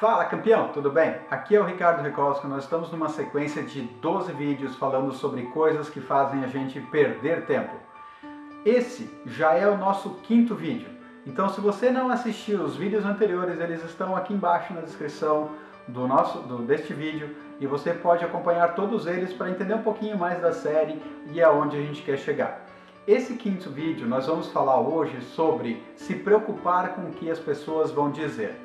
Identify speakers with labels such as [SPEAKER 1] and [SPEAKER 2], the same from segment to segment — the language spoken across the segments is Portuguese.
[SPEAKER 1] Fala campeão, tudo bem? Aqui é o Ricardo Recosco, nós estamos numa sequência de 12 vídeos falando sobre coisas que fazem a gente perder tempo. Esse já é o nosso quinto vídeo, então se você não assistiu os vídeos anteriores, eles estão aqui embaixo na descrição do nosso, do, deste vídeo e você pode acompanhar todos eles para entender um pouquinho mais da série e aonde a gente quer chegar. Esse quinto vídeo nós vamos falar hoje sobre se preocupar com o que as pessoas vão dizer.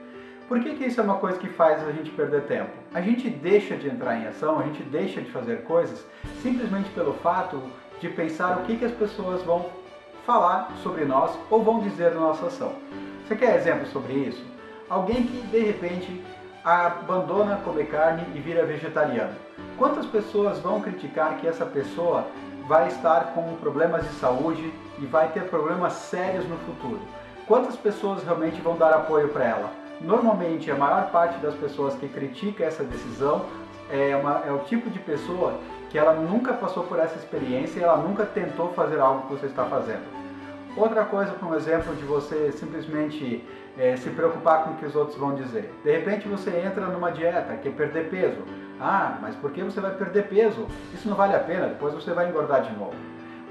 [SPEAKER 1] Por que, que isso é uma coisa que faz a gente perder tempo? A gente deixa de entrar em ação, a gente deixa de fazer coisas simplesmente pelo fato de pensar o que, que as pessoas vão falar sobre nós ou vão dizer na nossa ação. Você quer exemplo sobre isso? Alguém que de repente abandona comer carne e vira vegetariano. Quantas pessoas vão criticar que essa pessoa vai estar com problemas de saúde e vai ter problemas sérios no futuro? Quantas pessoas realmente vão dar apoio para ela? Normalmente, a maior parte das pessoas que critica essa decisão é, uma, é o tipo de pessoa que ela nunca passou por essa experiência e ela nunca tentou fazer algo que você está fazendo. Outra coisa, por exemplo, de você simplesmente é, se preocupar com o que os outros vão dizer. De repente você entra numa dieta, quer perder peso. Ah, mas por que você vai perder peso? Isso não vale a pena, depois você vai engordar de novo.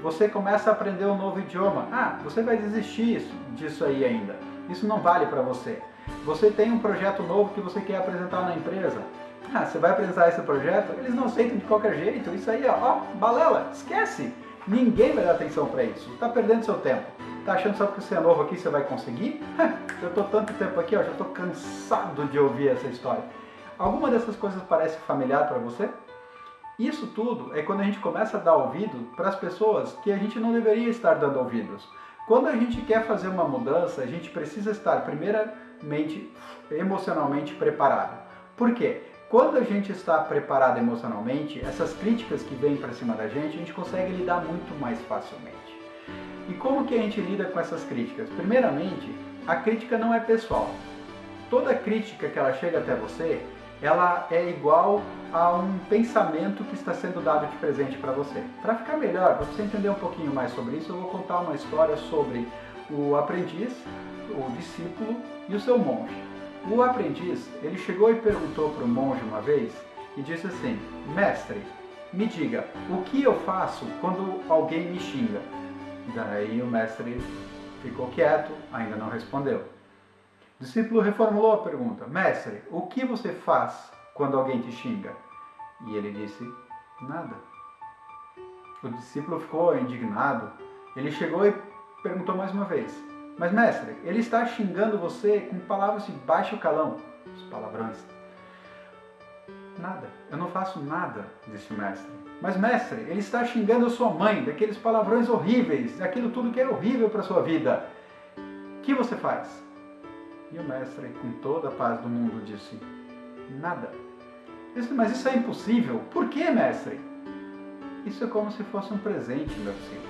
[SPEAKER 1] Você começa a aprender um novo idioma. Ah, você vai desistir disso aí ainda. Isso não vale para você. Você tem um projeto novo que você quer apresentar na empresa. Ah, você vai apresentar esse projeto? Eles não aceitam de qualquer jeito. Isso aí, ó, balela, esquece. Ninguém vai dar atenção para isso. Está perdendo seu tempo. Está achando só que você é novo aqui você vai conseguir? Eu estou tanto tempo aqui, ó, já estou cansado de ouvir essa história. Alguma dessas coisas parece familiar para você? Isso tudo é quando a gente começa a dar ouvido para as pessoas que a gente não deveria estar dando ouvidos. Quando a gente quer fazer uma mudança, a gente precisa estar primeiramente emocionalmente preparado. Por quê? Quando a gente está preparado emocionalmente, essas críticas que vêm para cima da gente, a gente consegue lidar muito mais facilmente. E como que a gente lida com essas críticas? Primeiramente, a crítica não é pessoal. Toda crítica que ela chega até você, ela é igual a um pensamento que está sendo dado de presente para você. Para ficar melhor, para você entender um pouquinho mais sobre isso, eu vou contar uma história sobre o aprendiz, o discípulo e o seu monge. O aprendiz, ele chegou e perguntou para o monge uma vez e disse assim: Mestre, me diga, o que eu faço quando alguém me xinga? Daí o mestre ficou quieto, ainda não respondeu. O discípulo reformulou a pergunta: Mestre, o que você faz quando alguém te xinga? E ele disse: Nada. O discípulo ficou indignado. Ele chegou e perguntou mais uma vez: Mas, mestre, ele está xingando você com palavras de baixo calão, os palavrões. Nada, eu não faço nada, disse o mestre. Mas, mestre, ele está xingando a sua mãe, daqueles palavrões horríveis, daquilo tudo que é horrível para a sua vida. O que você faz? E o mestre, com toda a paz do mundo, disse: Nada. Disse, mas isso é impossível. Por que, mestre? Isso é como se fosse um presente, meu filho.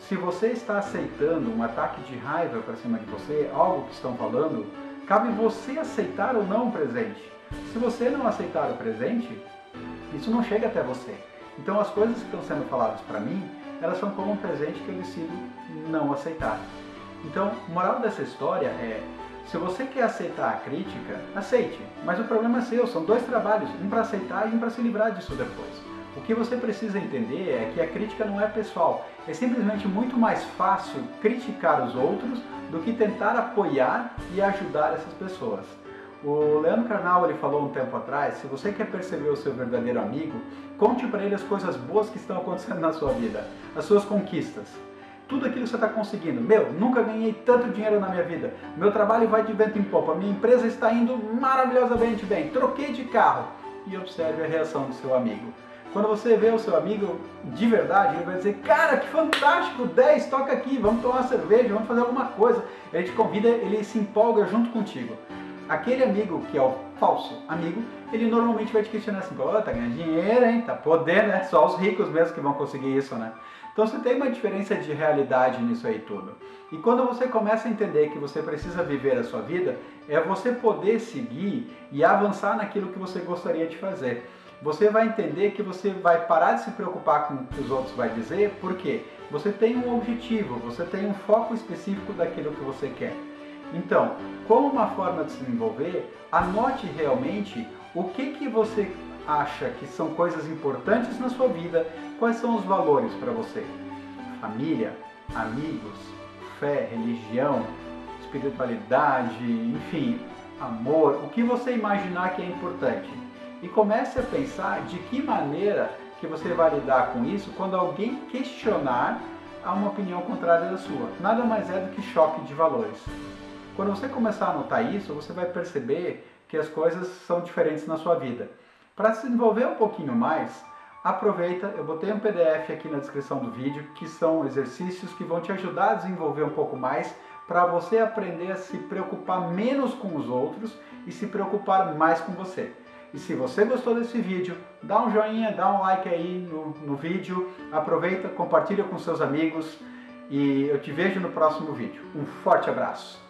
[SPEAKER 1] Se você está aceitando um ataque de raiva para cima de você, algo que estão falando, cabe você aceitar ou não o presente. Se você não aceitar o presente, isso não chega até você. Então as coisas que estão sendo faladas para mim, elas são como um presente que eu decido não aceitar. Então, moral dessa história é se você quer aceitar a crítica, aceite. Mas o problema é seu, são dois trabalhos, um para aceitar e um para se livrar disso depois. O que você precisa entender é que a crítica não é pessoal. É simplesmente muito mais fácil criticar os outros do que tentar apoiar e ajudar essas pessoas. O Leandro Carnal ele falou um tempo atrás, se você quer perceber o seu verdadeiro amigo, conte para ele as coisas boas que estão acontecendo na sua vida, as suas conquistas tudo aquilo que você está conseguindo. Meu, nunca ganhei tanto dinheiro na minha vida. Meu trabalho vai de vento em popa. Minha empresa está indo maravilhosamente bem. Troquei de carro. E observe a reação do seu amigo. Quando você vê o seu amigo de verdade, ele vai dizer, cara, que fantástico, 10, toca aqui, vamos tomar uma cerveja, vamos fazer alguma coisa. Ele te convida, ele se empolga junto contigo. Aquele amigo que é o falso amigo, ele normalmente vai te questionar assim, pô, tá ganhando dinheiro, hein, tá podendo, né? Só os ricos mesmo que vão conseguir isso, né? Então você tem uma diferença de realidade nisso aí tudo. E quando você começa a entender que você precisa viver a sua vida, é você poder seguir e avançar naquilo que você gostaria de fazer. Você vai entender que você vai parar de se preocupar com o que os outros vão dizer, porque você tem um objetivo, você tem um foco específico daquilo que você quer. Então, como uma forma de se desenvolver, anote realmente o que, que você acha que são coisas importantes na sua vida, quais são os valores para você. Família, amigos, fé, religião, espiritualidade, enfim, amor, o que você imaginar que é importante. E comece a pensar de que maneira que você vai lidar com isso quando alguém questionar a uma opinião contrária da sua. Nada mais é do que choque de valores. Quando você começar a notar isso, você vai perceber que as coisas são diferentes na sua vida. Para se desenvolver um pouquinho mais, aproveita, eu botei um PDF aqui na descrição do vídeo, que são exercícios que vão te ajudar a desenvolver um pouco mais para você aprender a se preocupar menos com os outros e se preocupar mais com você. E se você gostou desse vídeo, dá um joinha, dá um like aí no, no vídeo, aproveita, compartilha com seus amigos e eu te vejo no próximo vídeo. Um forte abraço!